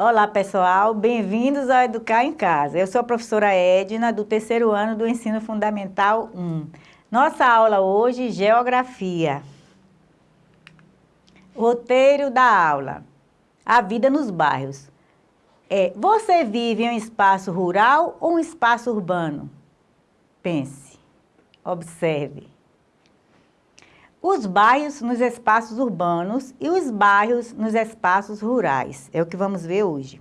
Olá, pessoal. Bem-vindos ao Educar em Casa. Eu sou a professora Edna, do terceiro ano do Ensino Fundamental 1. Nossa aula hoje, Geografia. Roteiro da aula. A vida nos bairros. É, você vive em um espaço rural ou um espaço urbano? Pense, observe. Os bairros nos espaços urbanos e os bairros nos espaços rurais. É o que vamos ver hoje.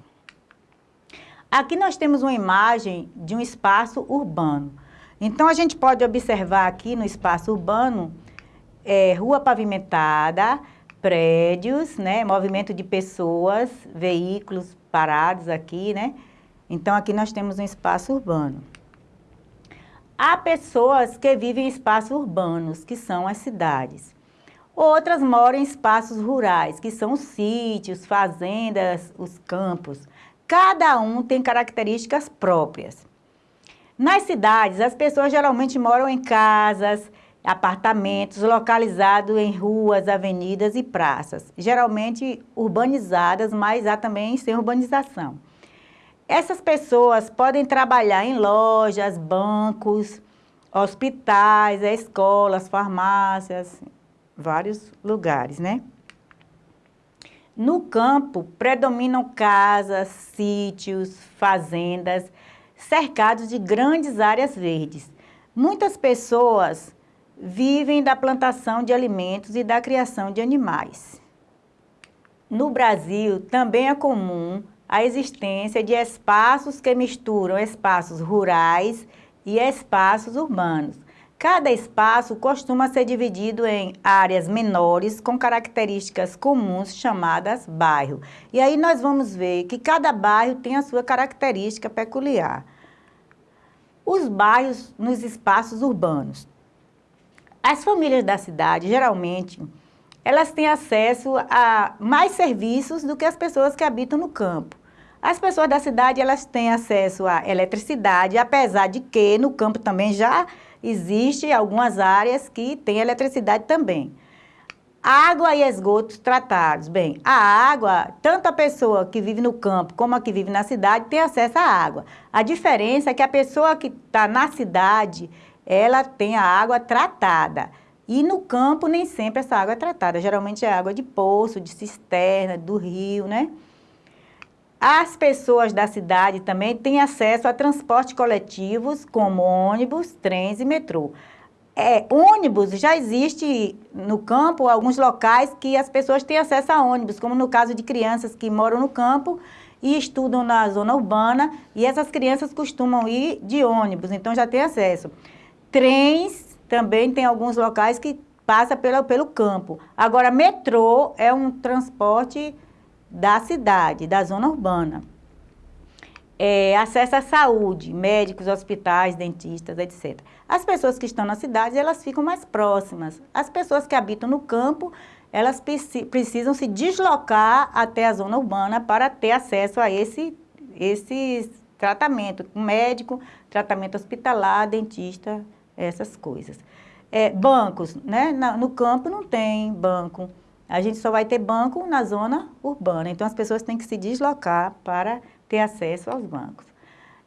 Aqui nós temos uma imagem de um espaço urbano. Então, a gente pode observar aqui no espaço urbano, é, rua pavimentada, prédios, né, movimento de pessoas, veículos parados aqui, né? Então, aqui nós temos um espaço urbano. Há pessoas que vivem em espaços urbanos, que são as cidades. Outras moram em espaços rurais, que são os sítios, fazendas, os campos. Cada um tem características próprias. Nas cidades, as pessoas geralmente moram em casas, apartamentos localizados em ruas, avenidas e praças, geralmente urbanizadas, mas há também sem urbanização. Essas pessoas podem trabalhar em lojas, bancos, hospitais, escolas, farmácias, vários lugares, né? No campo, predominam casas, sítios, fazendas, cercados de grandes áreas verdes. Muitas pessoas vivem da plantação de alimentos e da criação de animais. No Brasil, também é comum a existência de espaços que misturam espaços rurais e espaços urbanos. Cada espaço costuma ser dividido em áreas menores com características comuns chamadas bairro. E aí nós vamos ver que cada bairro tem a sua característica peculiar. Os bairros nos espaços urbanos. As famílias da cidade, geralmente, elas têm acesso a mais serviços do que as pessoas que habitam no campo. As pessoas da cidade, elas têm acesso à eletricidade, apesar de que no campo também já existe algumas áreas que têm eletricidade também. Água e esgotos tratados. Bem, a água, tanto a pessoa que vive no campo como a que vive na cidade tem acesso à água. A diferença é que a pessoa que está na cidade, ela tem a água tratada. E no campo nem sempre essa água é tratada, geralmente é água de poço, de cisterna, do rio, né? As pessoas da cidade também têm acesso a transportes coletivos, como ônibus, trens e metrô. É, ônibus, já existe no campo alguns locais que as pessoas têm acesso a ônibus, como no caso de crianças que moram no campo e estudam na zona urbana, e essas crianças costumam ir de ônibus, então já tem acesso. Trens também tem alguns locais que passa pelo, pelo campo. Agora, metrô é um transporte da cidade, da zona urbana. É, acesso à saúde, médicos, hospitais, dentistas, etc. As pessoas que estão na cidade, elas ficam mais próximas. As pessoas que habitam no campo, elas precisam se deslocar até a zona urbana para ter acesso a esse, esse tratamento médico, tratamento hospitalar, dentista, essas coisas. É, bancos, né? no campo não tem banco. A gente só vai ter banco na zona urbana, então as pessoas têm que se deslocar para ter acesso aos bancos.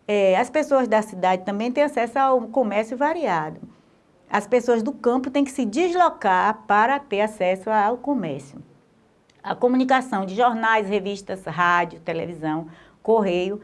É, as pessoas da cidade também têm acesso ao comércio variado. As pessoas do campo têm que se deslocar para ter acesso ao comércio. A comunicação de jornais, revistas, rádio, televisão, correio,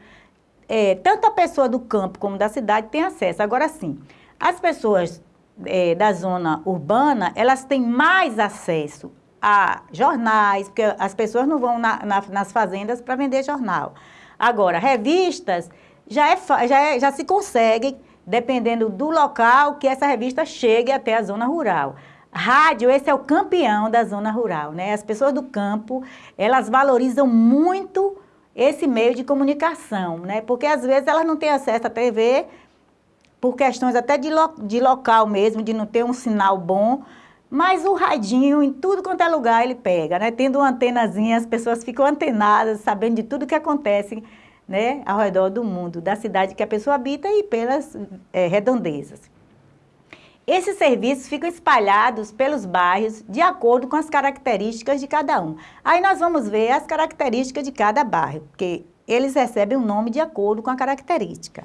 é, tanto a pessoa do campo como da cidade tem acesso. Agora sim, as pessoas é, da zona urbana, elas têm mais acesso a jornais, porque as pessoas não vão na, na, nas fazendas para vender jornal. Agora, revistas, já, é, já, é, já se consegue, dependendo do local, que essa revista chegue até a zona rural. Rádio, esse é o campeão da zona rural, né? As pessoas do campo, elas valorizam muito esse meio de comunicação, né? Porque às vezes elas não têm acesso à TV, por questões até de, lo, de local mesmo, de não ter um sinal bom, mas o radinho, em tudo quanto é lugar, ele pega, né? Tendo uma antenazinha, as pessoas ficam antenadas, sabendo de tudo que acontece né, ao redor do mundo, da cidade que a pessoa habita e pelas é, redondezas. Esses serviços ficam espalhados pelos bairros de acordo com as características de cada um. Aí nós vamos ver as características de cada bairro, porque eles recebem o um nome de acordo com a característica.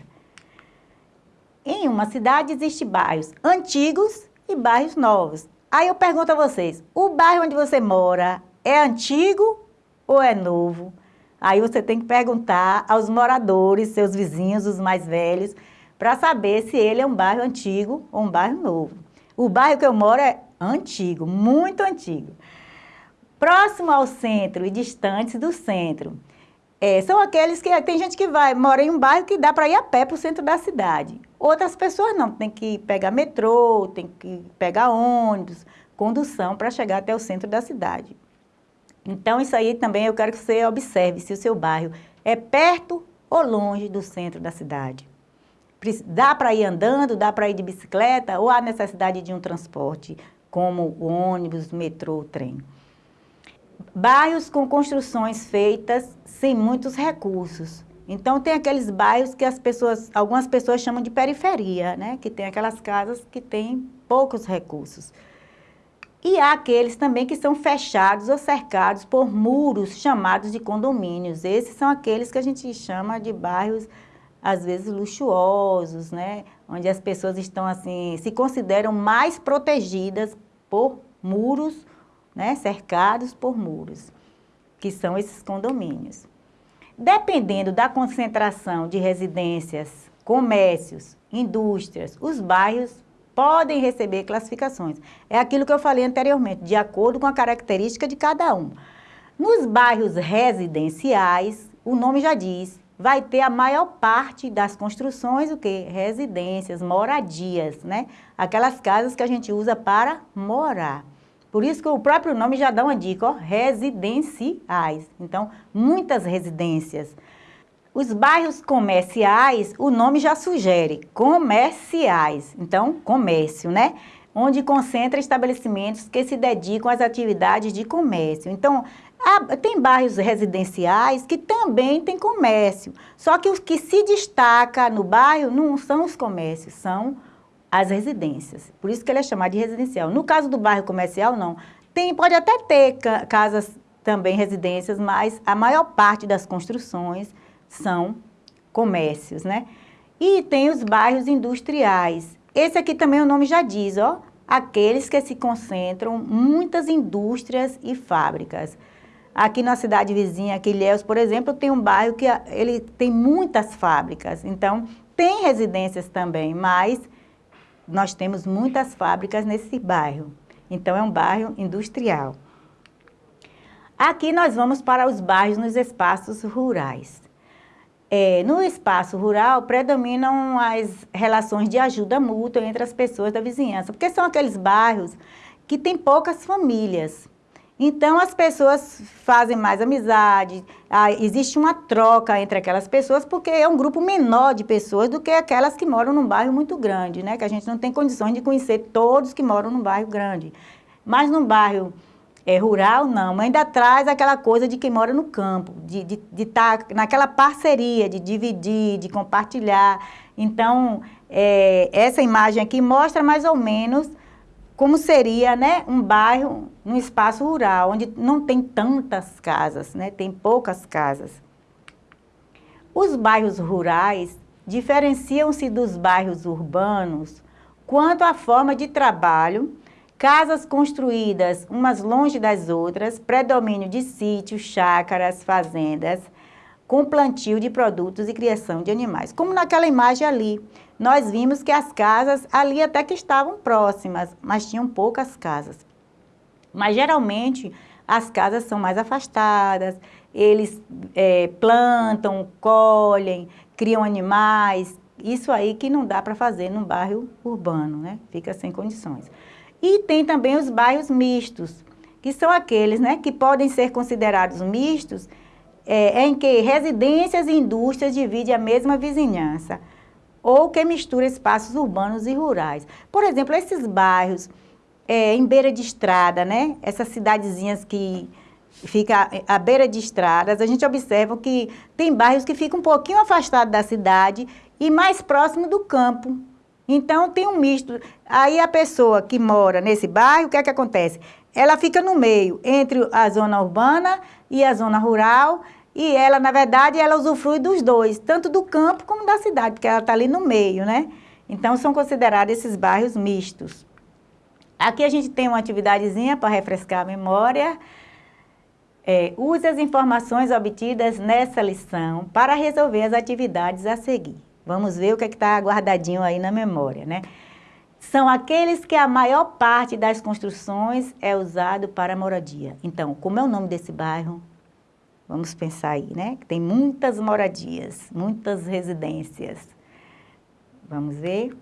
Em uma cidade existem bairros antigos e bairros novos. Aí eu pergunto a vocês, o bairro onde você mora é antigo ou é novo? Aí você tem que perguntar aos moradores, seus vizinhos, os mais velhos, para saber se ele é um bairro antigo ou um bairro novo. O bairro que eu moro é antigo, muito antigo. Próximo ao centro e distantes do centro. É, são aqueles que tem gente que vai, mora em um bairro que dá para ir a pé para o centro da cidade. Outras pessoas não, tem que pegar metrô, tem que pegar ônibus, condução para chegar até o centro da cidade. Então isso aí também eu quero que você observe se o seu bairro é perto ou longe do centro da cidade. Dá para ir andando, dá para ir de bicicleta ou há necessidade de um transporte, como o ônibus, metrô, trem. Bairros com construções feitas sem muitos recursos. Então tem aqueles bairros que as pessoas, algumas pessoas chamam de periferia, né? Que tem aquelas casas que têm poucos recursos. E há aqueles também que são fechados ou cercados por muros chamados de condomínios. Esses são aqueles que a gente chama de bairros às vezes luxuosos, né? Onde as pessoas estão assim, se consideram mais protegidas por muros, né? Cercados por muros, que são esses condomínios. Dependendo da concentração de residências, comércios, indústrias, os bairros podem receber classificações. É aquilo que eu falei anteriormente, de acordo com a característica de cada um. Nos bairros residenciais, o nome já diz, vai ter a maior parte das construções, o quê? Residências, moradias, né? Aquelas casas que a gente usa para morar. Por isso que o próprio nome já dá uma dica, ó, residenciais. Então, muitas residências. Os bairros comerciais, o nome já sugere, comerciais. Então, comércio, né? Onde concentra estabelecimentos que se dedicam às atividades de comércio. Então, ah, tem bairros residenciais que também tem comércio, só que os que se destaca no bairro não são os comércios, são as residências. Por isso que ele é chamado de residencial. No caso do bairro comercial, não. Tem, pode até ter casas também residências, mas a maior parte das construções são comércios, né? E tem os bairros industriais. Esse aqui também o nome já diz, ó, aqueles que se concentram muitas indústrias e fábricas. Aqui na cidade vizinha, aqui Ilhéus, por exemplo, tem um bairro que ele tem muitas fábricas. Então, tem residências também, mas nós temos muitas fábricas nesse bairro. Então, é um bairro industrial. Aqui nós vamos para os bairros nos espaços rurais. É, no espaço rural, predominam as relações de ajuda mútua entre as pessoas da vizinhança, porque são aqueles bairros que têm poucas famílias. Então, as pessoas fazem mais amizade, ah, existe uma troca entre aquelas pessoas, porque é um grupo menor de pessoas do que aquelas que moram num bairro muito grande, né? Que a gente não tem condições de conhecer todos que moram num bairro grande. Mas num bairro é, rural, não. Ainda traz aquela coisa de quem mora no campo, de estar de, de tá naquela parceria, de dividir, de compartilhar. Então, é, essa imagem aqui mostra mais ou menos como seria né, um bairro num espaço rural, onde não tem tantas casas, né, tem poucas casas. Os bairros rurais diferenciam-se dos bairros urbanos quanto à forma de trabalho, casas construídas umas longe das outras, predomínio de sítios, chácaras, fazendas, com plantio de produtos e criação de animais. Como naquela imagem ali, nós vimos que as casas ali até que estavam próximas, mas tinham poucas casas. Mas geralmente as casas são mais afastadas, eles é, plantam, colhem, criam animais, isso aí que não dá para fazer num bairro urbano, né? Fica sem condições. E tem também os bairros mistos, que são aqueles né, que podem ser considerados mistos, é, em que residências e indústrias dividem a mesma vizinhança ou que mistura espaços urbanos e rurais. Por exemplo, esses bairros é, em beira de estrada, né? Essas cidadezinhas que ficam à beira de estradas, a gente observa que tem bairros que ficam um pouquinho afastados da cidade e mais próximo do campo. Então, tem um misto. Aí, a pessoa que mora nesse bairro, o que é que acontece? Ela fica no meio, entre a zona urbana e a zona rural, e ela, na verdade, ela usufrui dos dois, tanto do campo como da cidade, porque ela está ali no meio, né? Então, são considerados esses bairros mistos. Aqui a gente tem uma atividadezinha para refrescar a memória. É, use as informações obtidas nessa lição para resolver as atividades a seguir. Vamos ver o que é está guardadinho aí na memória, né? São aqueles que a maior parte das construções é usado para moradia. Então, como é o nome desse bairro? Vamos pensar aí, né? Tem muitas moradias, muitas residências. Vamos ver?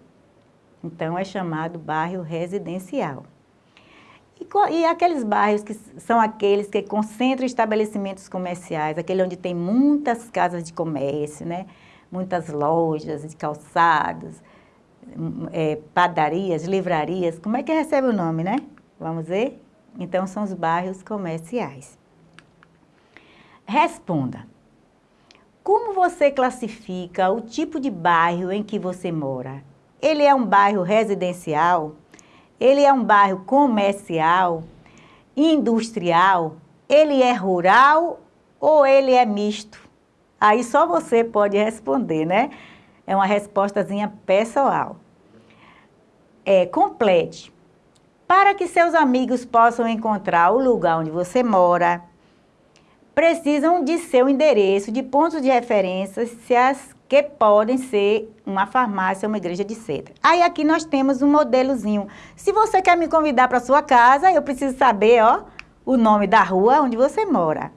Então, é chamado bairro residencial. E, e, aqueles bairros que são aqueles que concentram estabelecimentos comerciais, aquele onde tem muitas casas de comércio, né? Muitas lojas de calçados, é, padarias, livrarias, como é que recebe o nome, né? Vamos ver? Então, são os bairros comerciais. Responda. Como você classifica o tipo de bairro em que você mora? Ele é um bairro residencial? Ele é um bairro comercial? Industrial? Ele é rural ou ele é misto? Aí só você pode responder, né? É uma respostazinha pessoal. É, complete. Para que seus amigos possam encontrar o lugar onde você mora, precisam de seu endereço, de pontos de referência, se as que podem ser uma farmácia uma igreja de seda. Aí aqui nós temos um modelozinho. Se você quer me convidar para sua casa, eu preciso saber, ó, o nome da rua onde você mora,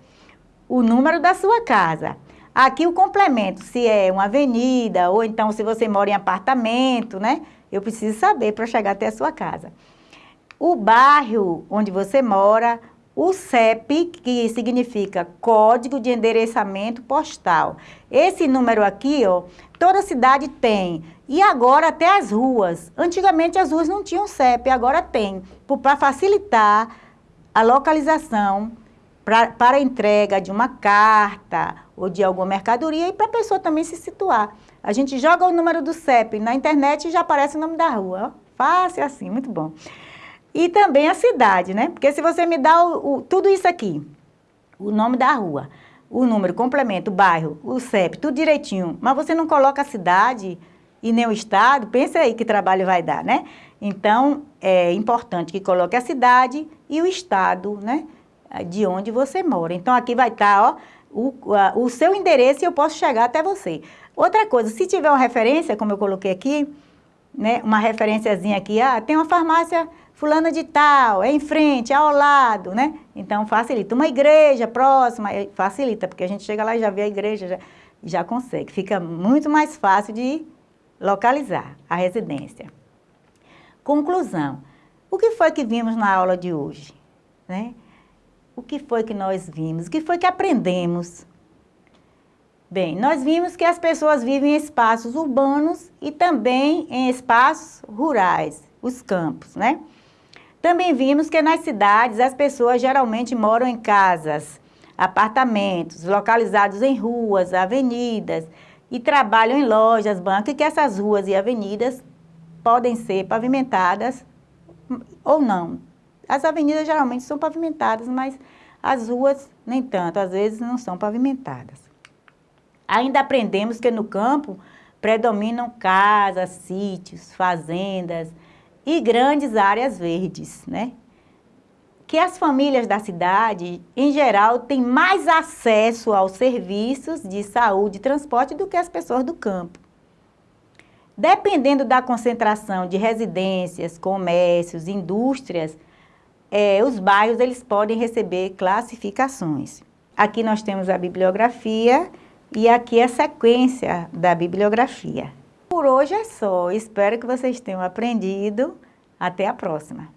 o número da sua casa. Aqui o complemento, se é uma avenida ou então se você mora em apartamento, né? Eu preciso saber para chegar até a sua casa. O bairro onde você mora, o CEP, que significa Código de Endereçamento Postal. Esse número aqui, ó, toda cidade tem. E agora até as ruas. Antigamente as ruas não tinham CEP, agora tem. Para facilitar a localização pra, para entrega de uma carta ou de alguma mercadoria e para a pessoa também se situar. A gente joga o número do CEP na internet e já aparece o nome da rua. Fácil assim, muito bom. E também a cidade, né? Porque se você me dá o, o, tudo isso aqui, o nome da rua, o número, complemento, o bairro, o CEP, tudo direitinho, mas você não coloca a cidade e nem o estado, pensa aí que trabalho vai dar, né? Então, é importante que coloque a cidade e o estado, né? De onde você mora. Então, aqui vai estar, ó, o, a, o seu endereço e eu posso chegar até você. Outra coisa, se tiver uma referência, como eu coloquei aqui, né? Uma referenciazinha aqui, ah, tem uma farmácia fulana de tal, é em frente, é ao lado, né? Então facilita. Uma igreja próxima, facilita, porque a gente chega lá e já vê a igreja, já, já consegue. Fica muito mais fácil de localizar a residência. Conclusão. O que foi que vimos na aula de hoje? Né? O que foi que nós vimos? O que foi que aprendemos? Bem, nós vimos que as pessoas vivem em espaços urbanos e também em espaços rurais, os campos, né? Também vimos que nas cidades as pessoas geralmente moram em casas, apartamentos, localizados em ruas, avenidas e trabalham em lojas, bancos e que essas ruas e avenidas podem ser pavimentadas ou não. As avenidas geralmente são pavimentadas, mas as ruas nem tanto, às vezes não são pavimentadas. Ainda aprendemos que no campo predominam casas, sítios, fazendas, e grandes áreas verdes, né? Que as famílias da cidade, em geral, têm mais acesso aos serviços de saúde e transporte do que as pessoas do campo. Dependendo da concentração de residências, comércios, indústrias, é, os bairros eles podem receber classificações. Aqui nós temos a bibliografia e aqui a sequência da bibliografia. Por hoje é só. Espero que vocês tenham aprendido. Até a próxima.